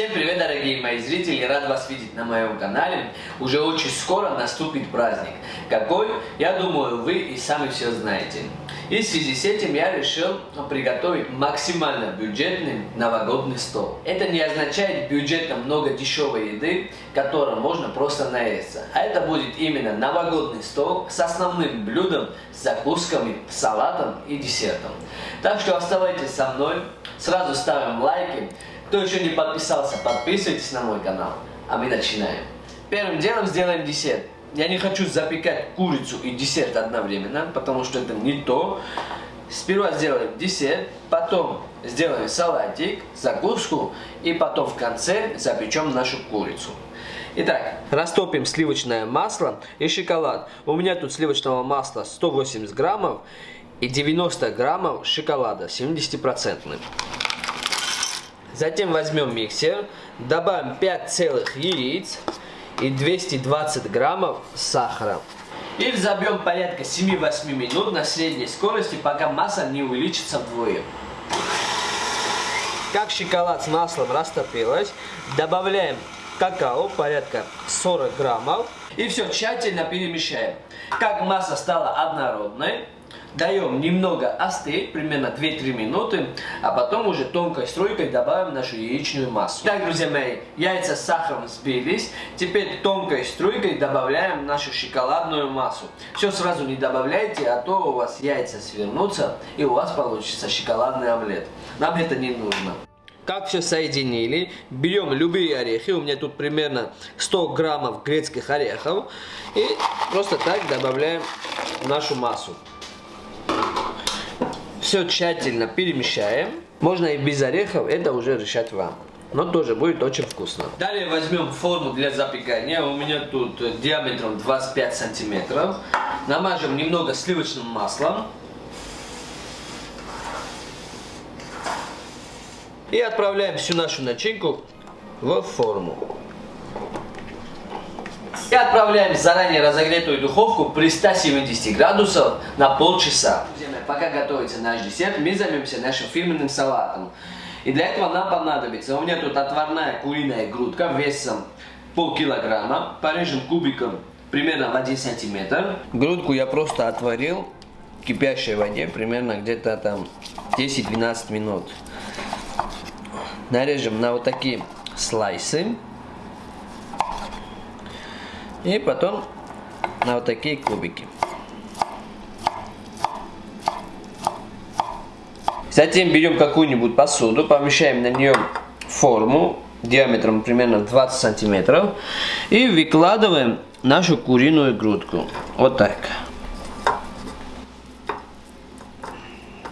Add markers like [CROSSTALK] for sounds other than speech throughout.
Всем привет, дорогие мои зрители! Рад вас видеть на моем канале. Уже очень скоро наступит праздник. Какой? Я думаю, вы и сами все знаете. И в связи с этим я решил приготовить максимально бюджетный новогодний стол. Это не означает бюджетно много дешевой еды, которой можно просто наесться. А это будет именно новогодний стол с основным блюдом, с закусками, салатом и десертом. Так что оставайтесь со мной, сразу ставим лайки. Кто еще не подписался, подписывайтесь на мой канал. А мы начинаем. Первым делом сделаем десерт. Я не хочу запекать курицу и десерт одновременно, потому что это не то. Сперва сделаем десерт, потом сделаем салатик, закуску и потом в конце запечем нашу курицу. Итак, растопим сливочное масло и шоколад. У меня тут сливочного масла 180 граммов и 90 граммов шоколада 70%. Затем возьмем миксер, добавим 5 целых яиц и 220 граммов сахара. И взобьем порядка 7-8 минут на средней скорости, пока масса не увеличится вдвое. Как шоколад с маслом растопилась, добавляем какао, порядка 40 граммов. И все тщательно перемешаем. Как масса стала однородной, Даем немного остыть, примерно 2-3 минуты, а потом уже тонкой струйкой добавим нашу яичную массу. Так, друзья мои, яйца с сахаром сбились. Теперь тонкой струйкой добавляем нашу шоколадную массу. Все сразу не добавляйте, а то у вас яйца свернутся и у вас получится шоколадный омлет. Нам это не нужно. Как все соединили, берем любые орехи, у меня тут примерно 100 граммов грецких орехов, и просто так добавляем нашу массу. Все тщательно перемешаем. Можно и без орехов, это уже решать вам. Но тоже будет очень вкусно. Далее возьмем форму для запекания. У меня тут диаметром 25 сантиметров. Намажем немного сливочным маслом. И отправляем всю нашу начинку в форму. И отправляем в заранее разогретую духовку при 170 градусов на полчаса. Пока готовится наш десерт, мы займемся нашим фирменным салатом. И для этого нам понадобится, у меня тут отварная куриная грудка весом полкилограмма. Порежем кубиком примерно в 1 сантиметр. Грудку я просто отварил в кипящей воде примерно где-то там 10-12 минут. Нарежем на вот такие слайсы. И потом на вот такие кубики. Затем берем какую-нибудь посуду, помещаем на нее форму диаметром примерно 20 сантиметров и выкладываем нашу куриную грудку. Вот так.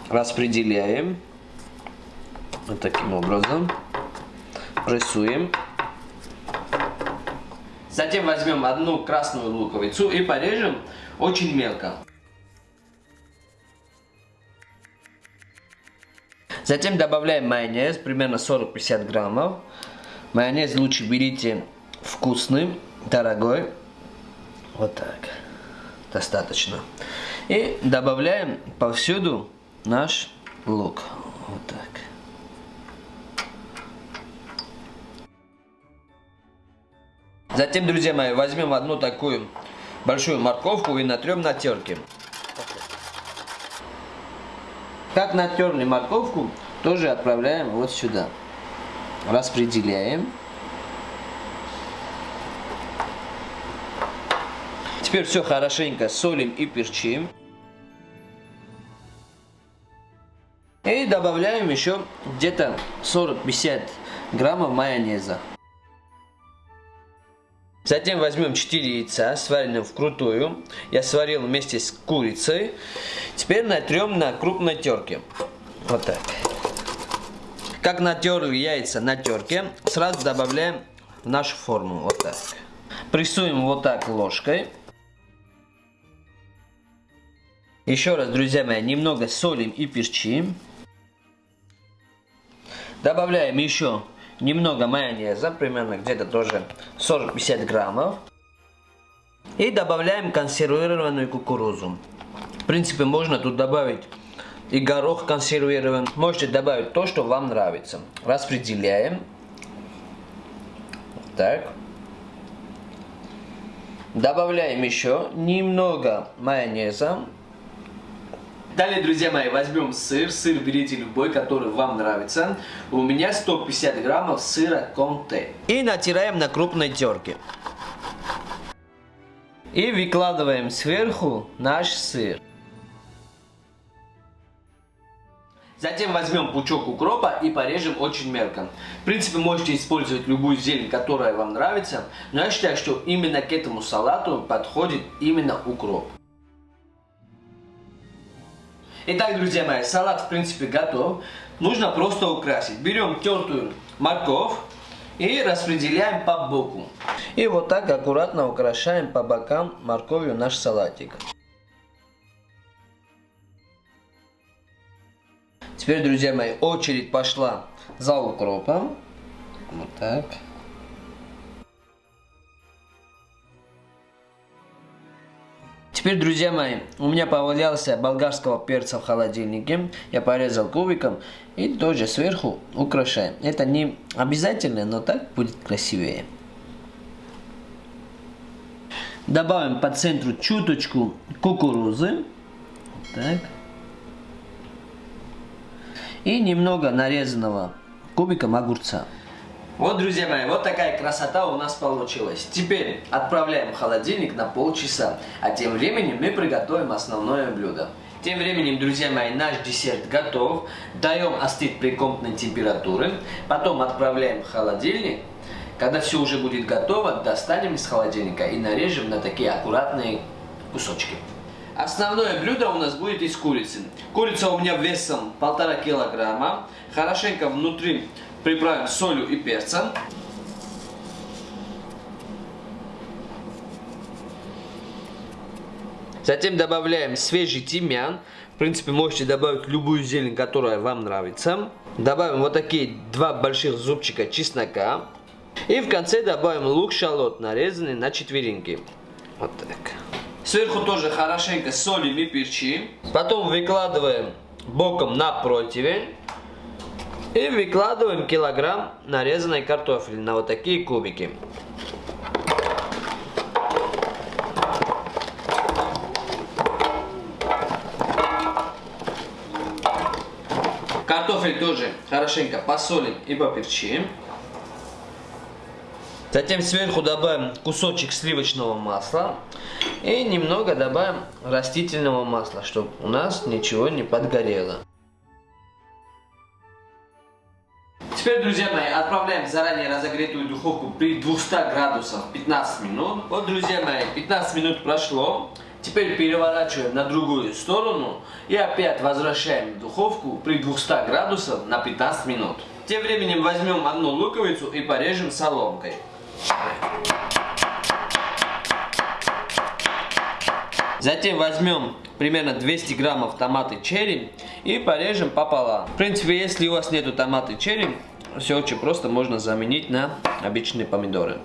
Распределяем. Вот таким образом. Прессуем. Затем возьмем одну красную луковицу и порежем очень мелко. Затем добавляем майонез, примерно 40-50 граммов. Майонез лучше берите вкусный, дорогой. Вот так. Достаточно. И добавляем повсюду наш лук. Вот так. Затем, друзья мои, возьмем одну такую большую морковку и натрем на терке. Как натерли морковку, тоже отправляем вот сюда. Распределяем. Теперь все хорошенько солим и перчим. И добавляем еще где-то 40-50 граммов майонеза. Затем возьмем 4 яйца, сваренные вкрутую. Я сварил вместе с курицей. Теперь натрем на крупной терке. Вот так. Как натерли яйца на терке, сразу добавляем в нашу форму. Вот так. Прессуем вот так ложкой. Еще раз, друзья мои, немного солим и перчим. Добавляем еще немного майонеза, примерно где-то тоже 40-50 граммов. И добавляем консервированную кукурузу. В принципе, можно тут добавить и горох консервирован. Можете добавить то, что вам нравится. Распределяем. так. Добавляем еще немного майонеза. Далее, друзья мои, возьмем сыр. Сыр берите любой, который вам нравится. У меня 150 граммов сыра конте. И натираем на крупной терке. И выкладываем сверху наш сыр. Затем возьмем пучок укропа и порежем очень мелко. В принципе, можете использовать любую зелень, которая вам нравится, но я считаю, что именно к этому салату подходит именно укроп. Итак, друзья мои, салат в принципе готов. Нужно просто украсить. Берем тертую морковь и распределяем по боку. И вот так аккуратно украшаем по бокам морковью наш салатик. Теперь, друзья мои, очередь пошла за укропом. Вот так. Теперь, друзья мои, у меня повалялся болгарского перца в холодильнике. Я порезал кубиком и тоже сверху украшаем. Это не обязательно, но так будет красивее. Добавим по центру чуточку кукурузы. Так и немного нарезанного кубиком огурца. Вот, друзья мои, вот такая красота у нас получилась. Теперь отправляем в холодильник на полчаса, а тем временем мы приготовим основное блюдо. Тем временем, друзья мои, наш десерт готов. Даем остыть при комнатной температуре. Потом отправляем в холодильник. Когда все уже будет готово, достанем из холодильника и нарежем на такие аккуратные кусочки. Основное блюдо у нас будет из курицы. Курица у меня весом полтора килограмма. Хорошенько внутри приправим солью и перцем. Затем добавляем свежий тимьян. В принципе, можете добавить любую зелень, которая вам нравится. Добавим вот такие два больших зубчика чеснока. И в конце добавим лук-шалот, нарезанный на четверинки. Вот так. Сверху тоже хорошенько солим и перчим. Потом выкладываем боком на противень. И [LAUGHS] выкладываем килограмм нарезанной картофеля на вот такие кубики. Картофель тоже хорошенько посолим и поперчим. Затем сверху добавим кусочек сливочного масла и немного добавим растительного масла, чтобы у нас ничего не подгорело. Теперь, друзья мои, отправляем в заранее разогретую духовку при 200 градусах 15 минут. Вот, друзья мои, 15 минут прошло. Теперь переворачиваем на другую сторону и опять возвращаем в духовку при 200 градусах на 15 минут. Тем временем возьмем одну луковицу и порежем соломкой. Затем возьмем примерно 200 граммов томаты черри и порежем пополам. В принципе, если у вас нету томаты черри, все очень просто можно заменить на обычные помидоры.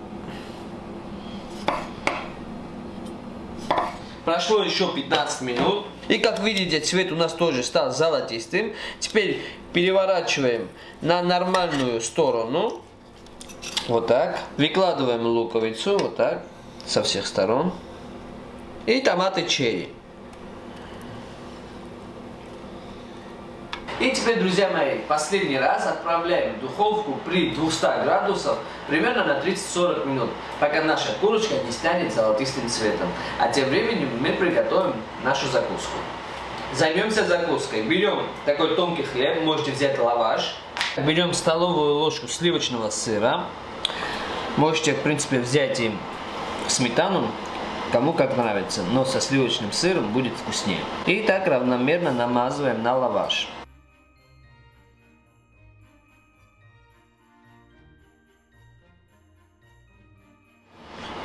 Прошло еще 15 минут. И как видите, цвет у нас тоже стал золотистым. Теперь переворачиваем на нормальную сторону. Вот так. Выкладываем луковицу, вот так, со всех сторон. И томаты черри. И теперь, друзья мои, последний раз отправляем в духовку при 200 градусах примерно на 30-40 минут, пока наша курочка не станет золотистым цветом. А тем временем мы приготовим нашу закуску. Займемся закуской. Берем такой тонкий хлеб, можете взять лаваш. Берем столовую ложку сливочного сыра. Можете, в принципе, взять и сметану, кому как нравится, но со сливочным сыром будет вкуснее. И так равномерно намазываем на лаваш.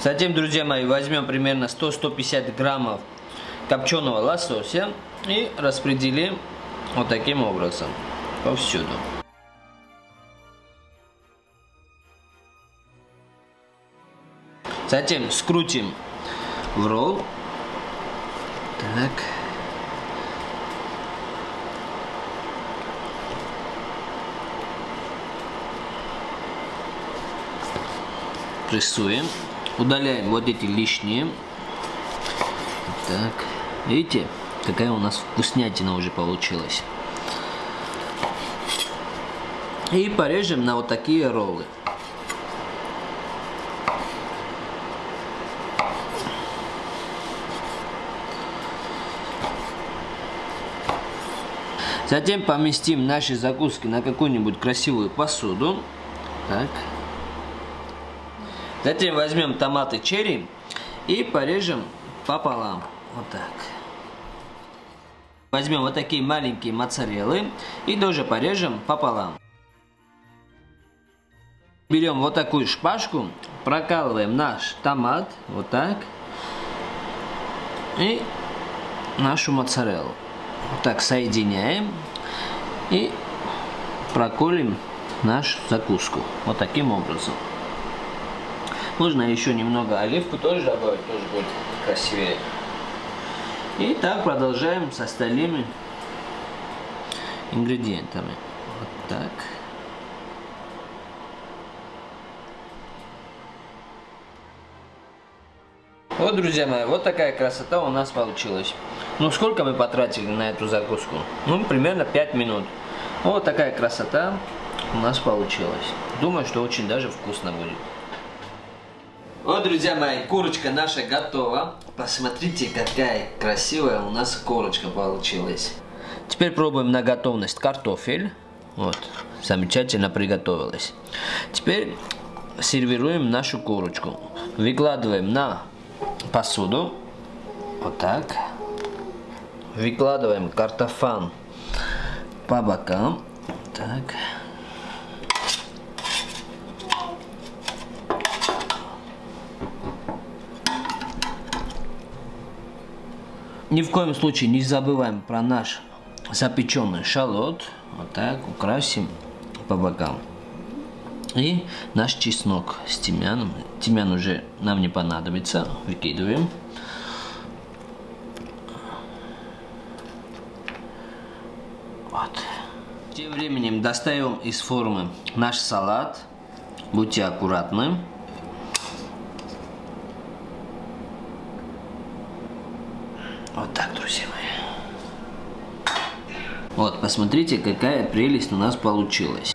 Затем, друзья мои, возьмем примерно 100-150 граммов копченого лосося и распределим вот таким образом повсюду. Затем скрутим в ролл. Так. прессуем. Удаляем вот эти лишние. Так. Видите, какая у нас вкуснятина уже получилась. И порежем на вот такие роллы. Затем поместим наши закуски на какую-нибудь красивую посуду. Так. Затем возьмем томаты черри и порежем пополам. Вот так. Возьмем вот такие маленькие моцареллы и тоже порежем пополам. Берем вот такую шпажку, прокалываем наш томат, вот так, и нашу моцареллу. Вот так соединяем и проколем нашу закуску. Вот таким образом. Можно еще немного оливку тоже добавить, тоже будет красивее. И так продолжаем с остальными ингредиентами. Вот так. Вот, друзья мои, вот такая красота у нас получилась. Ну, сколько мы потратили на эту закуску? Ну, примерно 5 минут. Вот такая красота у нас получилась. Думаю, что очень даже вкусно будет. Вот, друзья мои, курочка наша готова. Посмотрите, какая красивая у нас курочка получилась. Теперь пробуем на готовность картофель. Вот, замечательно приготовилась. Теперь сервируем нашу курочку. Выкладываем на посуду. Вот так. Выкладываем картофан по бокам. Так. Ни в коем случае не забываем про наш запеченный шалот. Вот так украсим по бокам. И наш чеснок с тимьяном. Тимьян уже нам не понадобится. Выкидываем. Вот. Тем временем достаем из формы наш салат. Будьте аккуратны. Вот так, друзья мои. Вот, посмотрите, какая прелесть у нас получилась.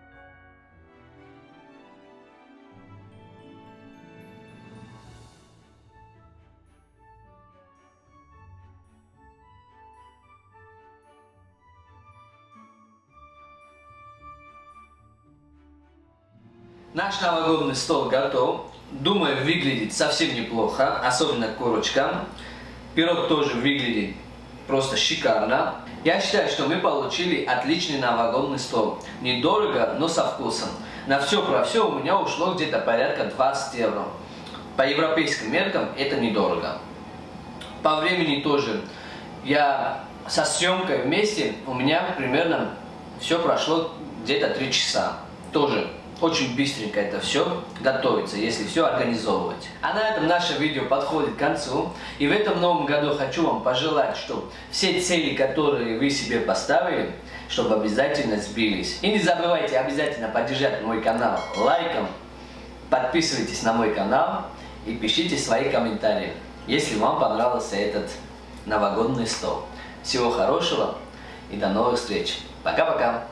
Наш новогодний стол готов. Думаю, выглядит совсем неплохо, особенно курочка. Пирог тоже выглядит просто шикарно. Я считаю, что мы получили отличный новогодний стол. Недорого, но со вкусом. На все про все у меня ушло где-то порядка 20 евро. По европейским меркам это недорого. По времени тоже. Я со съемкой вместе, у меня примерно все прошло где-то 3 часа. Тоже очень быстренько это все готовится, если все организовывать. А на этом наше видео подходит к концу. И в этом новом году хочу вам пожелать, чтобы все цели, которые вы себе поставили, чтобы обязательно сбились. И не забывайте обязательно поддержать мой канал лайком, подписывайтесь на мой канал и пишите свои комментарии, если вам понравился этот новогодний стол. Всего хорошего и до новых встреч. Пока-пока.